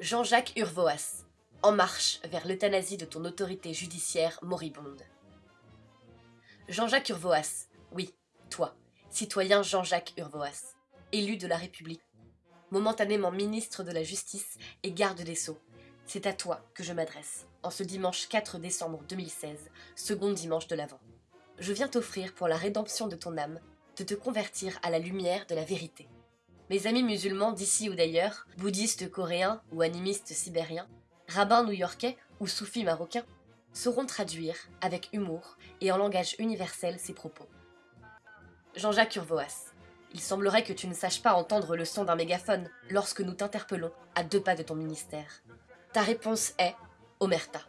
Jean-Jacques Urvoas, en marche vers l'euthanasie de ton autorité judiciaire moribonde. Jean-Jacques Urvoas, oui, toi, citoyen Jean-Jacques Urvoas, élu de la République, momentanément ministre de la Justice et garde des Sceaux, c'est à toi que je m'adresse, en ce dimanche 4 décembre 2016, second dimanche de l'Avent. Je viens t'offrir pour la rédemption de ton âme de te convertir à la lumière de la vérité. Mes amis musulmans d'ici ou d'ailleurs, bouddhistes coréens ou animistes sibériens, rabbins new-yorkais ou soufis marocains, sauront traduire, avec humour et en langage universel, ces propos. Jean-Jacques Urvoas, il semblerait que tu ne saches pas entendre le son d'un mégaphone lorsque nous t'interpellons à deux pas de ton ministère. Ta réponse est Omerta.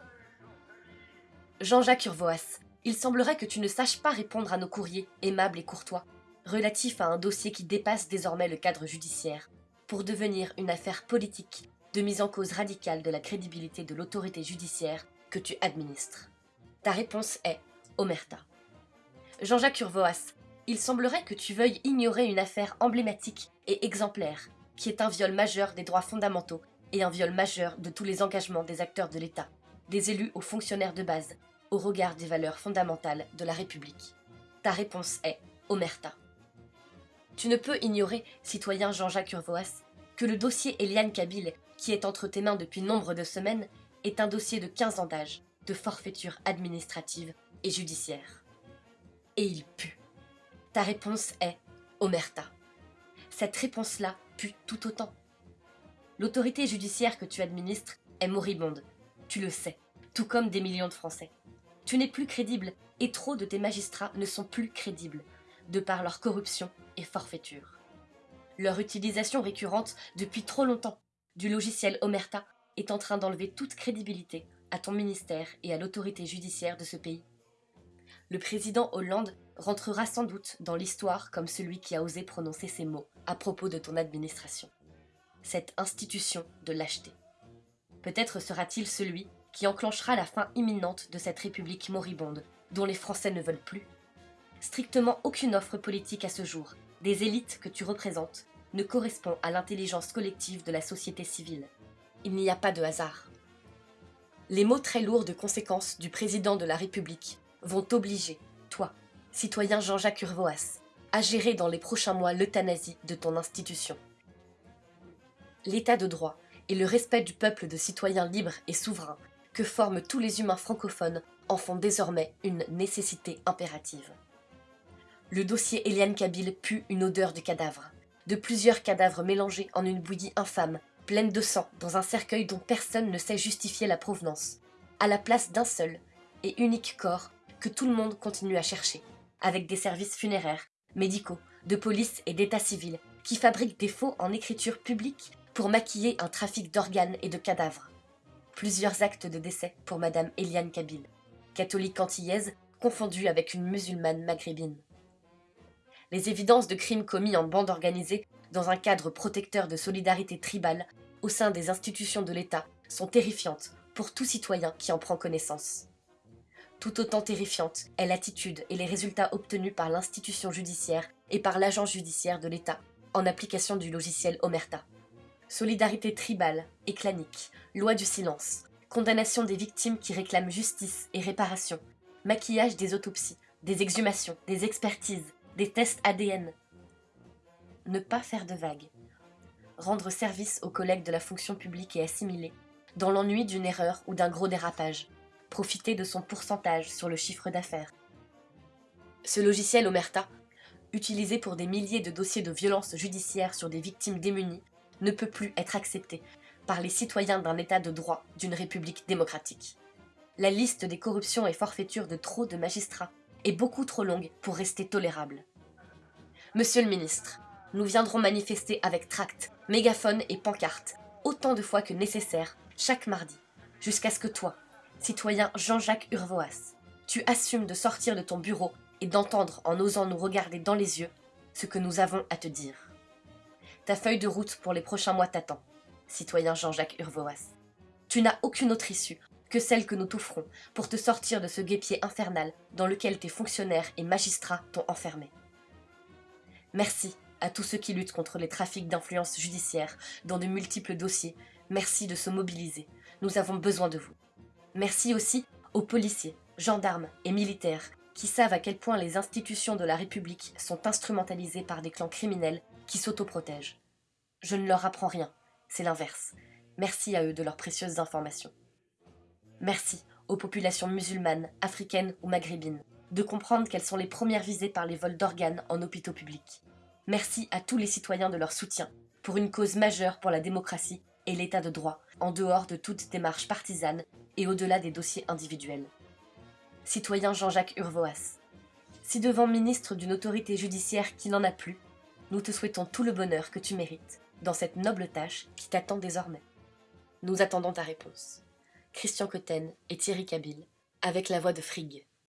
Jean-Jacques Urvoas, il semblerait que tu ne saches pas répondre à nos courriers, aimables et courtois, relatifs à un dossier qui dépasse désormais le cadre judiciaire, pour devenir une affaire politique de mise en cause radicale de la crédibilité de l'autorité judiciaire que tu administres. Ta réponse est Omerta. Jean-Jacques Urvoas, il semblerait que tu veuilles ignorer une affaire emblématique et exemplaire, qui est un viol majeur des droits fondamentaux et un viol majeur de tous les engagements des acteurs de l'État, des élus aux fonctionnaires de base, au regard des valeurs fondamentales de la République. Ta réponse est Omerta. Tu ne peux ignorer, citoyen Jean-Jacques Urvoas, que le dossier Eliane Kabil, qui est entre tes mains depuis nombre de semaines, est un dossier de 15 ans d'âge, de forfaiture administrative et judiciaire. Et il pue. Ta réponse est Omerta. Cette réponse-là pue tout autant. L'autorité judiciaire que tu administres est moribonde, tu le sais, tout comme des millions de Français. Tu n'es plus crédible et trop de tes magistrats ne sont plus crédibles, de par leur corruption et forfaiture. Leur utilisation récurrente depuis trop longtemps du logiciel Omerta est en train d'enlever toute crédibilité à ton ministère et à l'autorité judiciaire de ce pays. Le président Hollande rentrera sans doute dans l'histoire comme celui qui a osé prononcer ces mots à propos de ton administration. Cette institution de lâcheté. Peut-être sera-t-il celui qui enclenchera la fin imminente de cette république moribonde, dont les Français ne veulent plus. Strictement aucune offre politique à ce jour, des élites que tu représentes, ne correspond à l'intelligence collective de la société civile. Il n'y a pas de hasard. Les mots très lourds de conséquences du président de la République vont t'obliger, toi, citoyen Jean-Jacques Urvoas, à gérer dans les prochains mois l'euthanasie de ton institution. L'état de droit et le respect du peuple de citoyens libres et souverains que forment tous les humains francophones en font désormais une nécessité impérative. Le dossier Eliane Kabil pue une odeur de cadavre, de plusieurs cadavres mélangés en une bouillie infâme, pleine de sang, dans un cercueil dont personne ne sait justifier la provenance, à la place d'un seul et unique corps que tout le monde continue à chercher, avec des services funéraires, médicaux, de police et d'état civil, qui fabriquent des faux en écriture publique pour maquiller un trafic d'organes et de cadavres. Plusieurs actes de décès pour Madame Eliane Kabil, catholique antillaise confondue avec une musulmane maghrébine. Les évidences de crimes commis en bande organisée dans un cadre protecteur de solidarité tribale au sein des institutions de l'État sont terrifiantes pour tout citoyen qui en prend connaissance. Tout autant terrifiante est l'attitude et les résultats obtenus par l'institution judiciaire et par l'agent judiciaire de l'État en application du logiciel Omerta. Solidarité tribale et clanique, loi du silence, condamnation des victimes qui réclament justice et réparation, maquillage des autopsies, des exhumations, des expertises, des tests ADN. Ne pas faire de vagues. Rendre service aux collègues de la fonction publique et assimilés, dans l'ennui d'une erreur ou d'un gros dérapage. Profiter de son pourcentage sur le chiffre d'affaires. Ce logiciel Omerta, utilisé pour des milliers de dossiers de violence judiciaire sur des victimes démunies, ne peut plus être accepté par les citoyens d'un État de droit d'une République démocratique. La liste des corruptions et forfaitures de trop de magistrats est beaucoup trop longue pour rester tolérable. Monsieur le ministre, nous viendrons manifester avec tract, mégaphone et pancarte, autant de fois que nécessaire, chaque mardi, jusqu'à ce que toi, citoyen Jean-Jacques Urvoas, tu assumes de sortir de ton bureau et d'entendre en osant nous regarder dans les yeux ce que nous avons à te dire. Ta feuille de route pour les prochains mois t'attend citoyen Jean-Jacques Urvoas. Tu n'as aucune autre issue que celle que nous t'offrons pour te sortir de ce guépier infernal dans lequel tes fonctionnaires et magistrats t'ont enfermé. Merci à tous ceux qui luttent contre les trafics d'influence judiciaire dans de multiples dossiers, Merci de se mobiliser. Nous avons besoin de vous. Merci aussi aux policiers, gendarmes et militaires qui savent à quel point les institutions de la République sont instrumentalisées par des clans criminels qui s'autoprotègent. Je ne leur apprends rien, c'est l'inverse. Merci à eux de leurs précieuses informations. Merci aux populations musulmanes, africaines ou maghrébines de comprendre qu'elles sont les premières visées par les vols d'organes en hôpitaux publics. Merci à tous les citoyens de leur soutien pour une cause majeure pour la démocratie et l'état de droit, en dehors de toute démarche partisane et au-delà des dossiers individuels. Citoyen Jean-Jacques Urvoas, si devant ministre d'une autorité judiciaire qui n'en a plus, nous te souhaitons tout le bonheur que tu mérites dans cette noble tâche qui t'attend désormais. Nous attendons ta réponse. Christian Cotten et Thierry Cabil, avec la voix de Frigg.